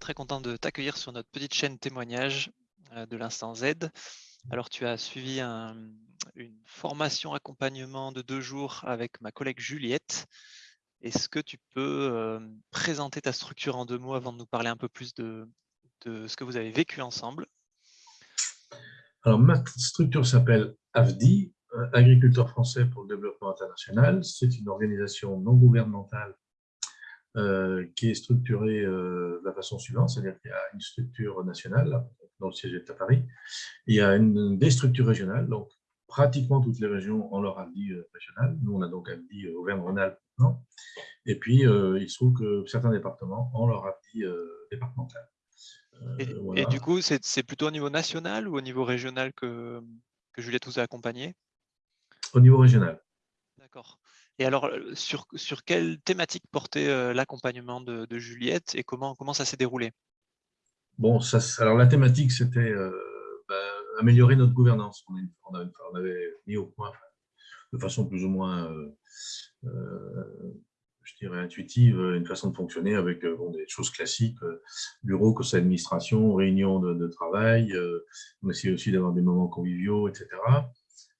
Très content de t'accueillir sur notre petite chaîne témoignage euh, de l'instant Z. Alors, tu as suivi une formation accompagnement de deux jours avec ma collègue Juliette. Est-ce que tu peux euh, présenter ta structure en deux mots avant de nous parler un peu plus de, ce que vous avez vécu ensemble? Alors, ma structure s'appelle AFDI, Agriculteurs français pour le développement international. C'est une organisation non gouvernementale euh, qui est structurée euh, de la façon suivante, c'est-à-dire qu'il y a une structure nationale, dont le siège est à Paris, il y a une, des structures régionales, donc pratiquement toutes les régions ont leur AFDI euh, régional. Nous, on a donc AFDI Auvergne-Rhône-Alpes maintenant. Et puis, il se trouve que certains départements ont leur AFDI départemental. Et, du coup, c'est plutôt au niveau national ou au niveau régional que, que Juliette vous a accompagné? Au niveau régional. D'accord. Et alors, sur, sur quelle thématique portait l'accompagnement de, Juliette et comment, comment ça s'est déroulé? Bon, alors la thématique, c'était bah, améliorer notre gouvernance. On, avait mis au point, de façon plus ou moins, je dirais, intuitive, une façon de fonctionner avec des choses classiques, bureau, conseil d'administration, réunion de, travail. on essayait aussi d'avoir des moments conviviaux, etc.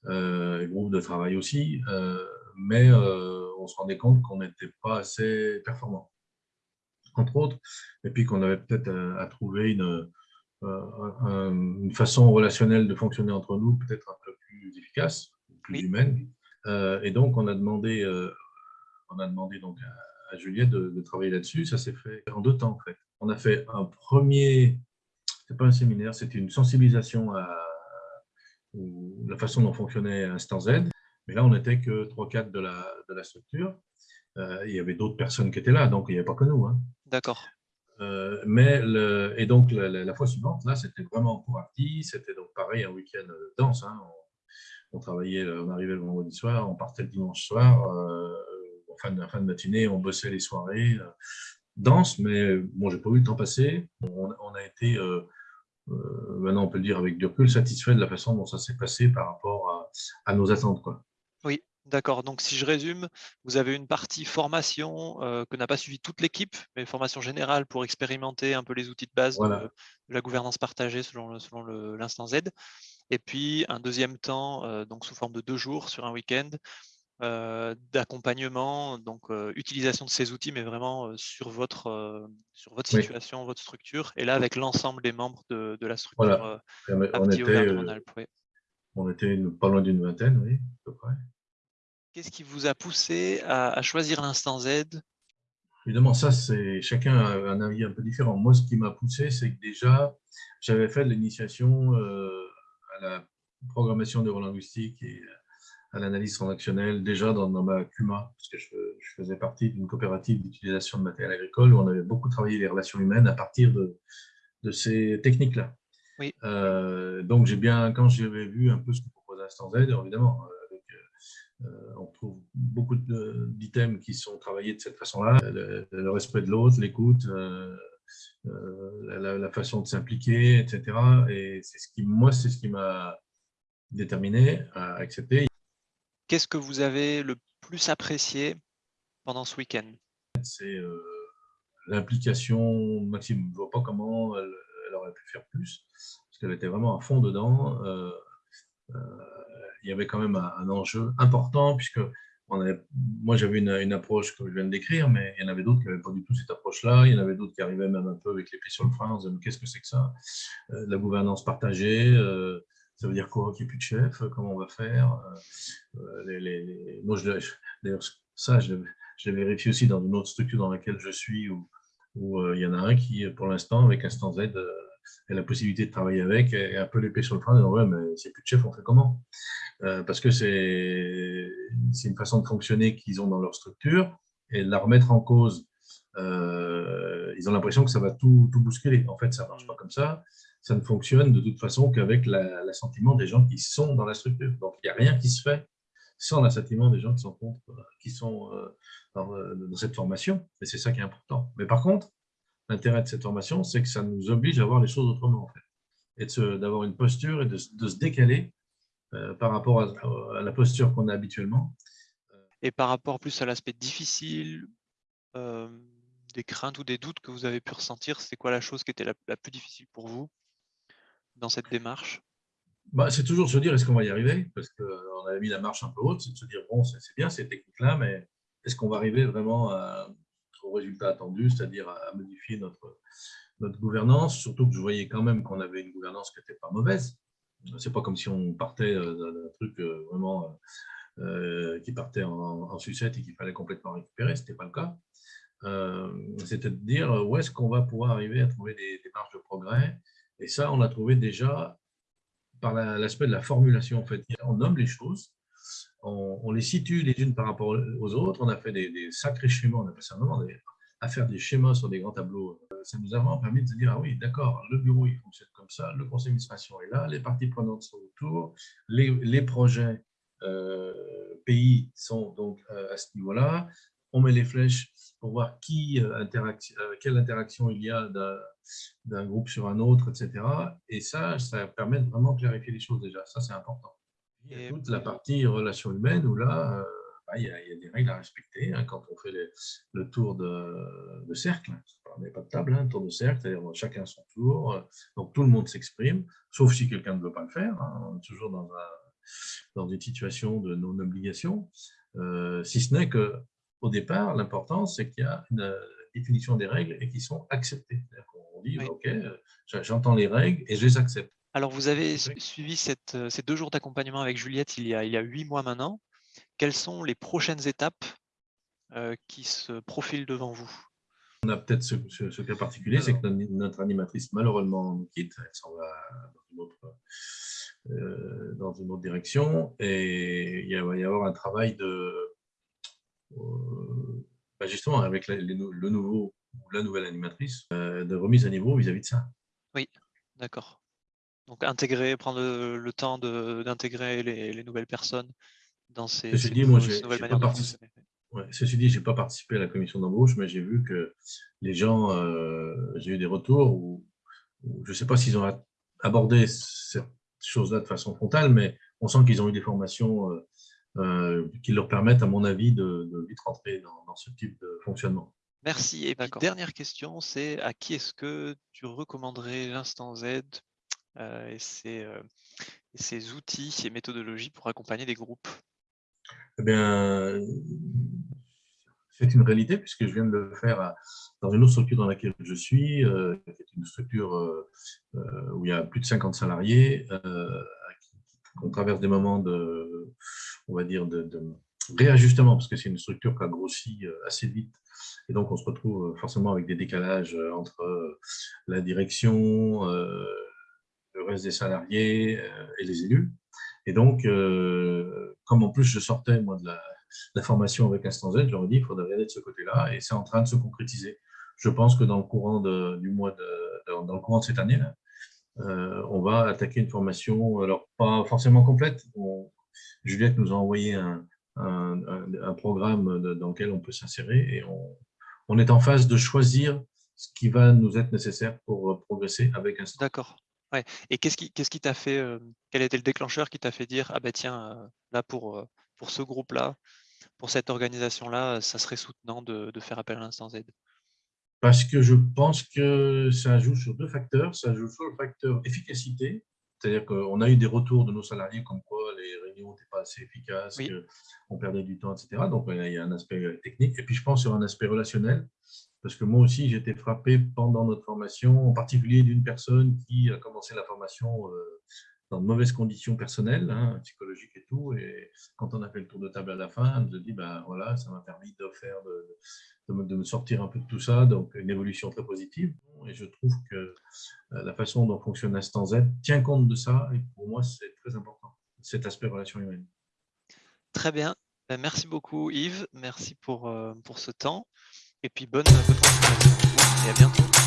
groupe de travail aussi mais euh, on se rendait compte qu'on n'était pas assez performant, entre autres, et puis qu'on avait peut-être à, trouver une, euh, une, façon relationnelle de fonctionner entre nous, peut-être un peu plus efficace, plus humaine. Euh, et donc, on a demandé, on a demandé donc à, Juliette de, travailler là-dessus. Ça s'est fait en deux temps, en fait. On a fait un premier, c'est pas un séminaire, c'était une sensibilisation à, la façon dont fonctionnait Instant Z. Mais là, on n'était que 3-4 de la, de la structure. Euh, il y avait d'autres personnes qui étaient là, donc il n'y avait pas que nous. Hein. D'accord. Euh, mais le, et donc la, fois suivante, là, c'était vraiment pour partie. C'était donc pareil un week-end dense. Hein. On, travaillait, on arrivait le vendredi soir, on partait le dimanche soir. Euh, en fin de, fin de matinée, on bossait les soirées. dense, mais bon, j'ai pas vu le temps passer. On, a été, maintenant on peut le dire avec du recul, satisfait de la façon dont ça s'est passé par rapport à, à nos attentes. Quoi. Oui, d'accord. Donc, si je résume, vous avez une partie formation euh, que n'a pas suivi toute l'équipe, mais formation générale pour expérimenter un peu les outils de base de, la gouvernance partagée selon, selon l'instant Z. Et puis, un deuxième temps, euh, donc sous forme de deux jours sur un week-end, euh, d'accompagnement, donc utilisation de ces outils, mais vraiment sur votre, sur votre situation, votre structure, et là avec l'ensemble des membres de, la structure voilà. on, était, on était pas loin d'une vingtaine, oui, à peu près. Qu'est-ce qui vous a poussé à, choisir l'instant Z? Évidemment, ça, c'est chacun a un avis un peu différent. Moi, ce qui m'a poussé, c'est que déjà, j'avais fait l'initiation euh, à la programmation neurolinguistique et à l'analyse transactionnelle déjà dans, ma CUMA, parce que je, faisais partie d'une coopérative d'utilisation de matériel agricole où on avait beaucoup travaillé les relations humaines à partir de ces techniques-là. Oui. Euh, donc, j'ai bien, quand j'avais vu un peu ce que propose Instant Z, évidemment, euh, euh, on trouve beaucoup d'items qui sont travaillés de cette façon-là, le, respect de l'autre, l'écoute, la, façon de s'impliquer, etc. Et c'est ce qui, moi, c'est ce qui m'a déterminé à accepter. Qu'est-ce que vous avez le plus apprécié pendant ce week-end? C'est l'implication maximum. Je ne vois pas comment elle aurait pu faire plus, parce qu'elle était vraiment à fond dedans. Euh, euh, il y avait quand même un, enjeu important, puisque moi j'avais une, approche que je viens de décrire, mais il y en avait d'autres qui n'avaient pas du tout cette approche-là. Il y en avait d'autres qui arrivaient même un peu avec les pieds sur le frein, en disant qu'est-ce que c'est que ça? Euh, La gouvernance partagée, ça veut dire quoi qu'il n'y ait plus de chef? Comment on va faire? Les, Moi, d'ailleurs, ça, je, je l'ai vérifié aussi dans une autre structure dans laquelle je suis, où, où euh, il y en a un qui, pour l'instant, avec Instant Z, euh, a la possibilité de travailler avec, et un peu l'épée sur le frein, disant, ouais, mais c'est plus de chef, on fait comment? Euh, Parce que c'est une façon de fonctionner qu'ils ont dans leur structure, et la remettre en cause, ils ont l'impression que ça va tout, tout, bousculer. En fait, ça ne marche pas comme ça. Ça ne fonctionne de toute façon qu'avec l'assentiment des gens qui sont dans la structure. Donc, il n'y a rien qui se fait sans l'assentiment des gens qui sont contre, qui sont euh, dans, cette formation, et c'est ça qui est important. Mais par contre, l'intérêt de cette formation, c'est que ça nous oblige à voir les choses autrement, en fait, et d'avoir une posture et de, se décaler euh, par rapport à, la posture qu'on a habituellement. Et par rapport plus à l'aspect difficile, euh, des craintes ou des doutes que vous avez pu ressentir C'est quoi la chose qui était la, plus difficile pour vous dans cette démarche? Bah, C'est toujours se dire est-ce qu'on va y arriver? Parce qu'on avait mis la marche un peu haute, c'est de se dire bon, c'est bien ces techniques-là, mais est-ce qu'on va arriver vraiment au résultat attendu, c'est-à-dire à, modifier notre, notre gouvernance Surtout que je voyais quand même qu'on avait une gouvernance qui n'était pas mauvaise. C'est pas comme si on partait euh, d'un truc euh, vraiment euh, qui partait en, sucette et qu'il fallait complètement récupérer, ce n'était pas le cas. C'était de dire où est-ce qu'on va pouvoir arriver à trouver des, des, marges de progrès? Et ça, on l'a trouvé déjà par l'aspect de la formulation. En fait, on nomme les choses, on, les situe les unes par rapport aux autres. On a fait des, sacrés schémas, on appelle ça vraiment à faire des schémas sur des grands tableaux. Ça nous a vraiment permis de se dire, ah oui, d'accord, le bureau, il fonctionne comme ça, le conseil d'administration est là, les parties prenantes sont autour, les, projets euh, pays sont donc euh, à ce niveau-là. On met les flèches pour voir qui, euh, quelle interaction il y a d'un groupe sur un autre, etc. Et ça, ça permet de vraiment clarifier les choses déjà. Ça, c'est important. Il y a toute la partie relations humaines où là, bah, il, y a, des règles à respecter hein, quand on fait le tour de, cercle. On n'est pas de table, hein, tour de cercle, c'est-à-dire chacun son tour. Donc tout le monde s'exprime, sauf si quelqu'un ne veut pas le faire. Hein, toujours dans, dans une situation de non-obligation. Euh, si ce n'est qu'au départ, l'important, c'est qu'il y a une euh, définition des règles et qui sont acceptées. On dit, OK, euh, j'entends les règles et je les accepte. Alors, vous avez suivi cette, ces deux jours d'accompagnement avec Juliette il y, a, il y a huit mois maintenant. Quelles sont les prochaines étapes euh, qui se profilent devant vous? On a peut-être ce, cas particulier, c'est que notre, animatrice malheureusement nous quitte, elle s'en va euh, dans une, autre, direction, et il va y avoir un travail de, euh, bah, justement avec le nouveau ou la nouvelle animatrice, de remise à niveau vis-à-vis de ça. Oui, d'accord. Donc intégrer, prendre le, temps d'intégrer les, nouvelles personnes dans ces, Ceci dit, moi, Ceci dit, je n'ai pas participé à la commission d'embauche, mais j'ai vu que les gens, euh, j'ai eu des retours où, je ne sais pas s'ils ont abordé cette chose-là de façon frontale, mais on sent qu'ils ont eu des formations euh, euh, qui leur permettent, à mon avis, de, vite rentrer dans, ce type de fonctionnement. Merci. Et puis, dernière question, c'est à qui est-ce que tu recommanderais l'instant Z et, ses, et ses outils et méthodologies pour accompagner des groupes. Eh bien, c'est une réalité puisque je viens de le faire dans une autre structure dans laquelle je suis, euh, qui est une structure euh, euh, où il y a plus de 50 salariés, on traverse des moments de, on va dire, de, réajustement parce que c'est une structure qui a grossi assez vite. Et donc on se retrouve forcément avec des décalages entre la direction, le reste des salariés et les élus. Et donc, euh, comme en plus je sortais moi, de, la, formation avec Instant Z, j'aurais dit qu'il faudrait aller de ce côté-là, et c'est en train de se concrétiser. Je pense que dans le courant de, du mois de, dans le courant de cette année, euh, on va attaquer une formation, alors pas forcément complète. Juliette nous a envoyé un, un, programme dans lequel on peut s'insérer et on, on, est en phase de choisir ce qui va nous être nécessaire pour progresser avec Instant. D'accord. Et qu'est-ce qui qu'est-ce qui t'a fait, quel était le déclencheur qui t'a fait dire: «Ah ben tiens, là pour, pour ce groupe-là, pour cette organisation-là, ça serait soutenant de faire appel à l'instant Z»? Parce que je pense que ça joue sur deux facteurs. Ça joue sur le facteur efficacité, c'est-à-dire qu'on a eu des retours de nos salariés comme quoi les réunions n'étaient pas assez efficaces, qu'on perdait du temps, etc. Donc il y a un aspect technique et puis je pense sur un aspect relationnel parce que moi aussi, j'ai été frappé pendant notre formation, en particulier d'une personne qui a commencé la formation euh, dans de mauvaises conditions personnelles, hein, psychologiques et tout. Et quand on a fait le tour de table à la fin, nous a dit, ben voilà, ça m'a permis de, faire de, me, sortir un peu de tout ça, donc une évolution très positive. Et je trouve que euh, la façon dont fonctionne l'instant Z tient compte de ça, et pour moi, c'est très important, cet aspect relation humaine. Très bien. Ben, merci beaucoup Yves, merci pour, euh, pour ce temps. Et puis bonne, bonne continuation et à bientôt.